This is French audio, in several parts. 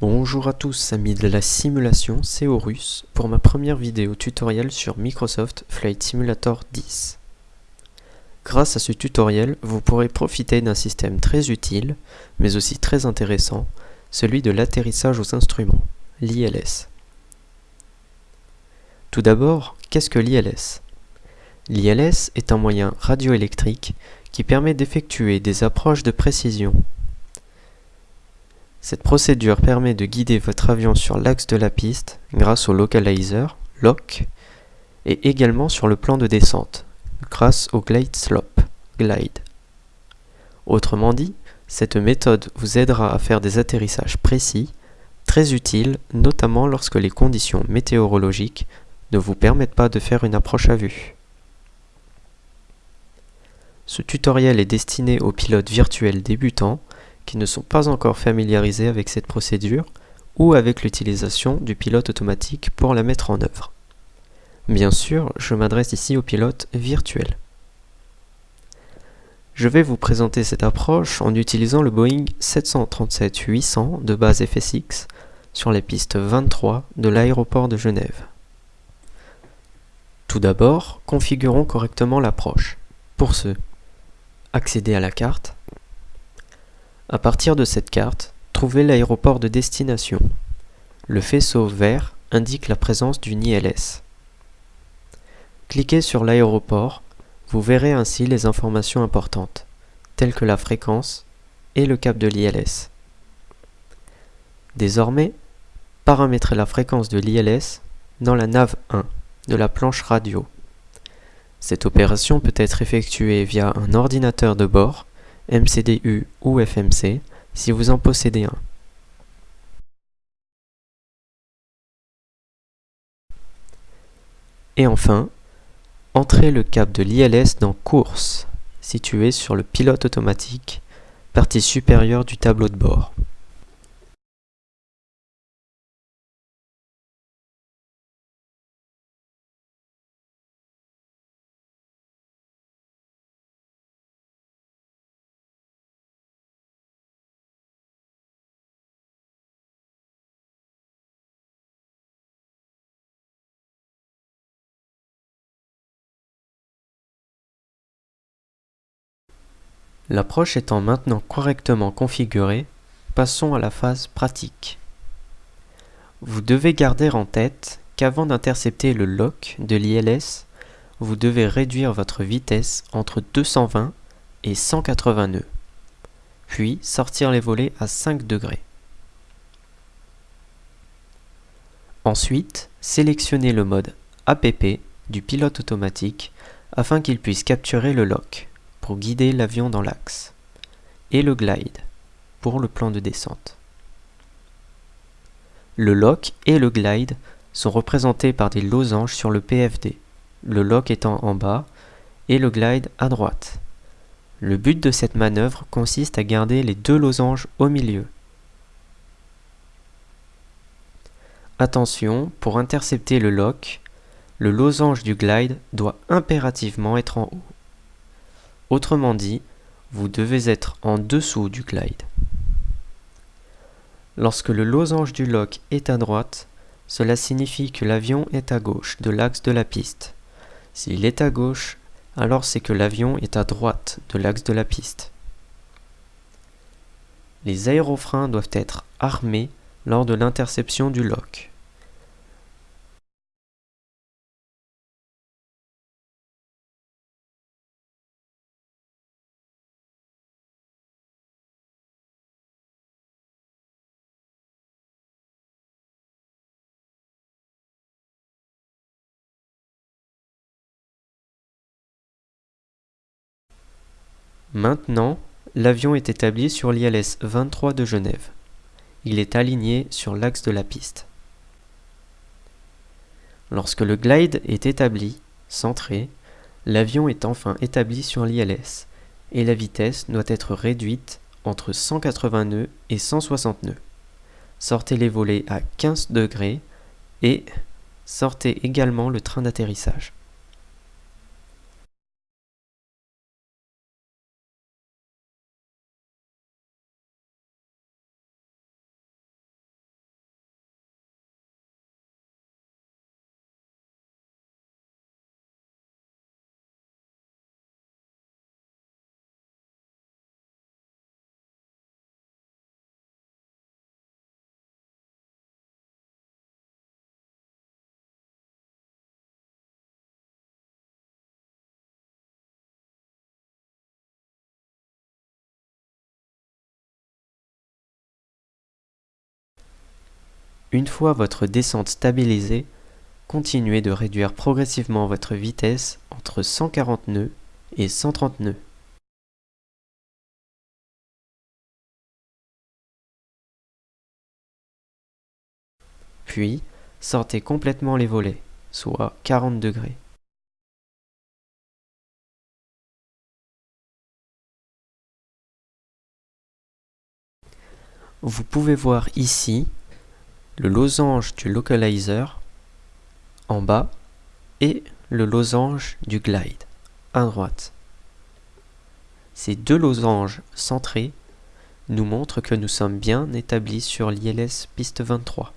Bonjour à tous amis de la simulation, c'est Horus pour ma première vidéo tutoriel sur Microsoft Flight Simulator 10. Grâce à ce tutoriel, vous pourrez profiter d'un système très utile, mais aussi très intéressant, celui de l'atterrissage aux instruments, l'ILS. Tout d'abord, qu'est-ce que l'ILS L'ILS est un moyen radioélectrique qui permet d'effectuer des approches de précision cette procédure permet de guider votre avion sur l'axe de la piste grâce au localizer, LOC, et également sur le plan de descente, grâce au glide slope, glide. Autrement dit, cette méthode vous aidera à faire des atterrissages précis, très utiles notamment lorsque les conditions météorologiques ne vous permettent pas de faire une approche à vue. Ce tutoriel est destiné aux pilotes virtuels débutants qui ne sont pas encore familiarisés avec cette procédure ou avec l'utilisation du pilote automatique pour la mettre en œuvre. Bien sûr, je m'adresse ici aux pilotes virtuels. Je vais vous présenter cette approche en utilisant le Boeing 737-800 de base FSX sur les pistes 23 de l'aéroport de Genève. Tout d'abord, configurons correctement l'approche. Pour ce, accéder à la carte, à partir de cette carte, trouvez l'aéroport de destination. Le faisceau vert indique la présence d'une ILS. Cliquez sur l'aéroport, vous verrez ainsi les informations importantes, telles que la fréquence et le cap de l'ILS. Désormais, paramétrez la fréquence de l'ILS dans la nav 1 de la planche radio. Cette opération peut être effectuée via un ordinateur de bord MCDU ou FMC si vous en possédez un. Et enfin, entrez le cap de l'ILS dans Course, situé sur le pilote automatique, partie supérieure du tableau de bord. L'approche étant maintenant correctement configurée, passons à la phase pratique. Vous devez garder en tête qu'avant d'intercepter le lock de l'ILS, vous devez réduire votre vitesse entre 220 et 180 nœuds, puis sortir les volets à 5 degrés. Ensuite, sélectionnez le mode APP du pilote automatique afin qu'il puisse capturer le lock pour guider l'avion dans l'axe, et le glide pour le plan de descente. Le lock et le glide sont représentés par des losanges sur le PFD, le lock étant en bas et le glide à droite. Le but de cette manœuvre consiste à garder les deux losanges au milieu. Attention, pour intercepter le lock, le losange du glide doit impérativement être en haut. Autrement dit, vous devez être en dessous du glide. Lorsque le losange du lock est à droite, cela signifie que l'avion est à gauche de l'axe de la piste. S'il est à gauche, alors c'est que l'avion est à droite de l'axe de la piste. Les aérofreins doivent être armés lors de l'interception du lock. Maintenant, l'avion est établi sur l'ILS 23 de Genève. Il est aligné sur l'axe de la piste. Lorsque le glide est établi, centré, l'avion est enfin établi sur l'ILS et la vitesse doit être réduite entre 180 nœuds et 160 nœuds. Sortez les volets à 15 degrés et sortez également le train d'atterrissage. Une fois votre descente stabilisée, continuez de réduire progressivement votre vitesse entre 140 nœuds et 130 nœuds. Puis, sortez complètement les volets, soit 40 degrés. Vous pouvez voir ici le losange du localizer en bas et le losange du glide à droite. Ces deux losanges centrés nous montrent que nous sommes bien établis sur l'ILS piste 23.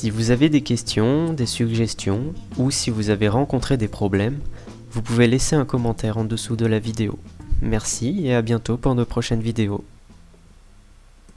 Si vous avez des questions, des suggestions, ou si vous avez rencontré des problèmes, vous pouvez laisser un commentaire en dessous de la vidéo. Merci et à bientôt pour de prochaines vidéos.